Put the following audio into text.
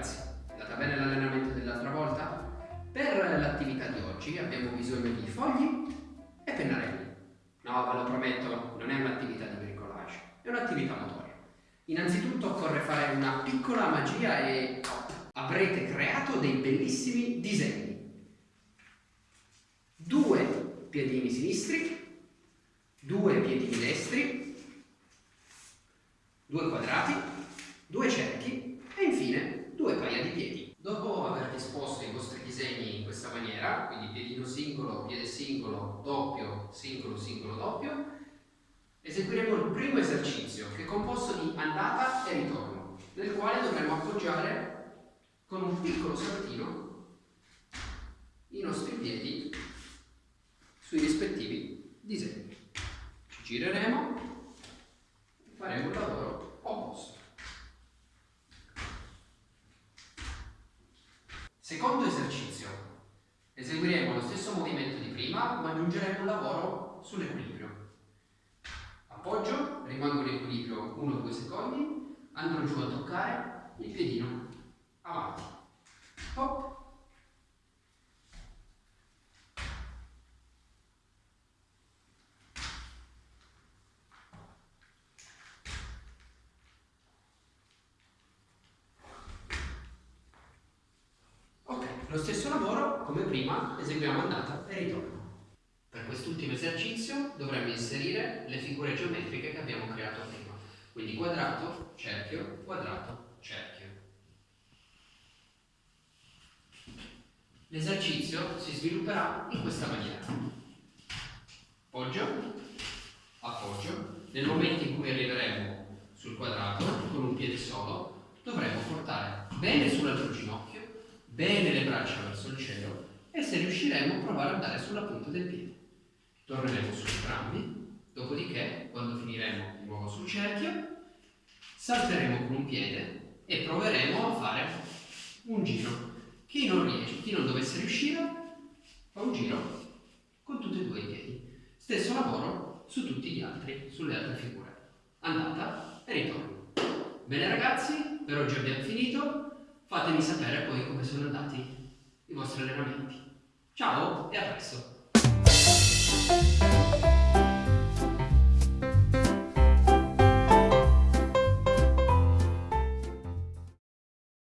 ragazzi, è andata bene l'allenamento dell'altra volta? Per l'attività di oggi abbiamo bisogno di fogli e pennarelli. No, ve lo prometto, non è un'attività di bricolage, è un'attività motoria. Innanzitutto occorre fare una piccola magia e avrete creato dei bellissimi disegni. Due piedini sinistri, due piedini destri, due quadrati, due cerchi aver disposto i vostri disegni in questa maniera, quindi piedino singolo, piede singolo, doppio, singolo, singolo, doppio, eseguiremo il primo esercizio che è composto di andata e ritorno, nel quale dovremo appoggiare con un piccolo saltino i nostri piedi sui rispettivi disegni. Ci gireremo e faremo il lavoro Secondo esercizio. Eseguiremo lo stesso movimento di prima, ma aggiungeremo un lavoro sull'equilibrio. Appoggio, rimango in equilibrio 1-2 secondi, andrò giù a toccare il piedino Lo stesso lavoro, come prima, eseguiamo andata e ritorno. Per quest'ultimo esercizio dovremo inserire le figure geometriche che abbiamo creato prima. Quindi quadrato, cerchio, quadrato, cerchio. L'esercizio si svilupperà in questa maniera. Appoggio, appoggio. Nel momento in cui arriveremo sul quadrato con un piede solo, dovremo portare bene sull'altro ginocchio bene le braccia verso il cielo e se riusciremo a provare ad andare sulla punta del piede. Torneremo su entrambi, dopodiché, quando finiremo di nuovo sul cerchio, salteremo con un piede e proveremo a fare un giro. Chi non riesce, chi non dovesse riuscire, fa un giro con tutti e due i piedi. Stesso lavoro su tutti gli altri, sulle altre figure. Andata e ritorno. Bene ragazzi, per oggi abbiamo finito. Fatemi sapere poi come sono andati i vostri allenamenti. Ciao e a presto!